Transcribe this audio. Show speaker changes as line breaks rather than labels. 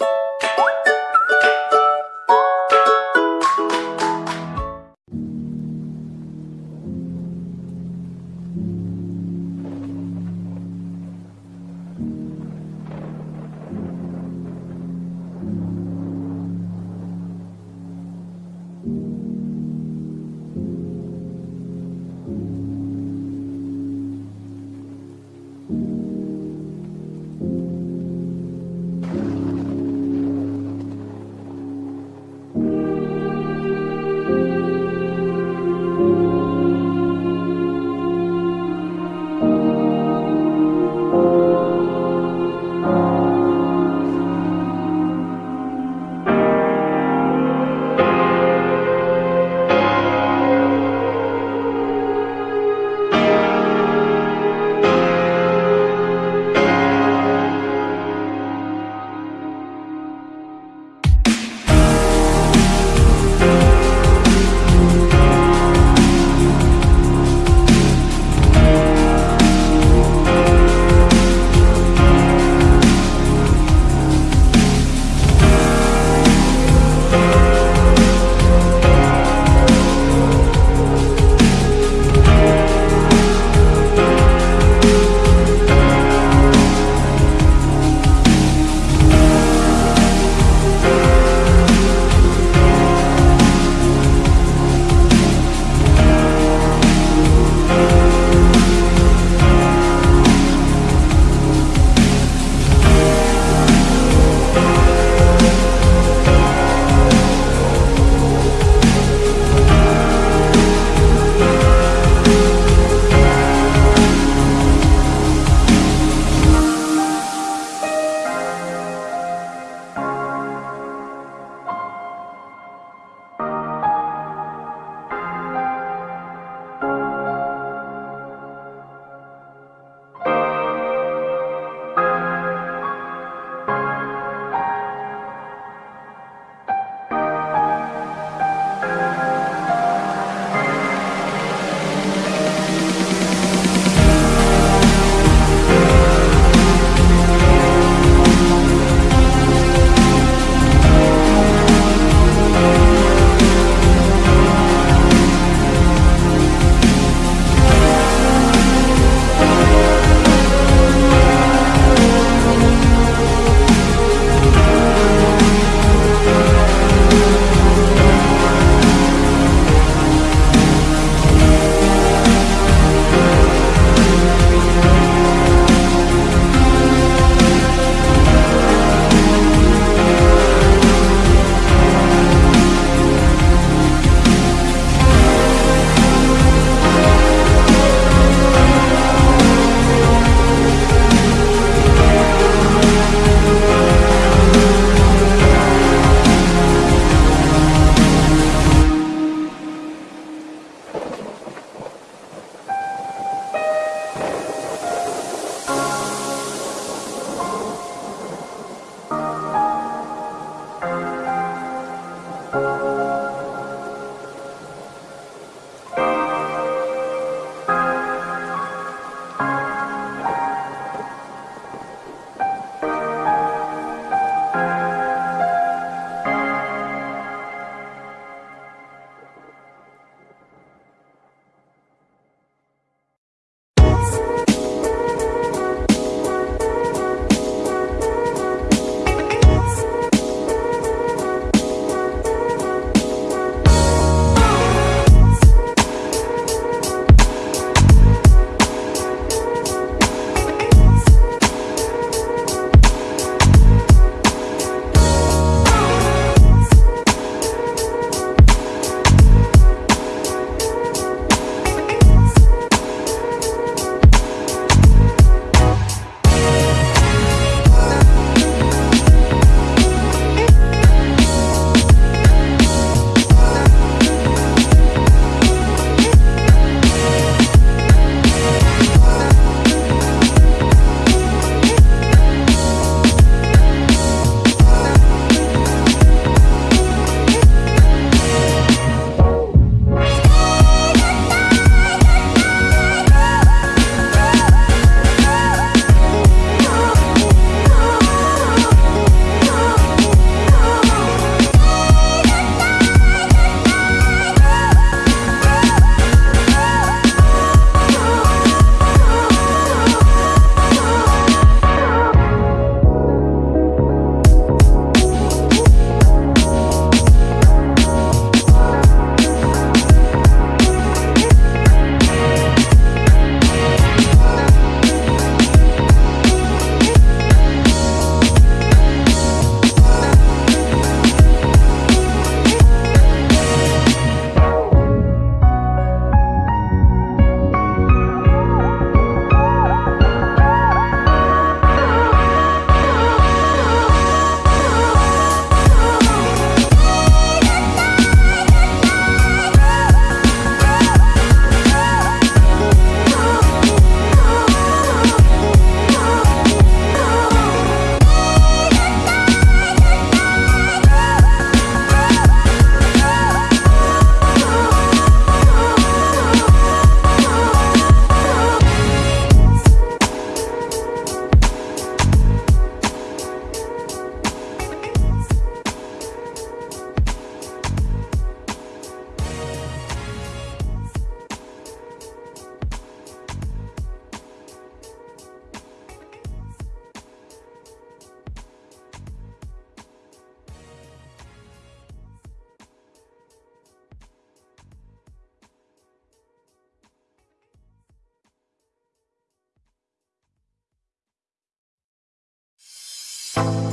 you you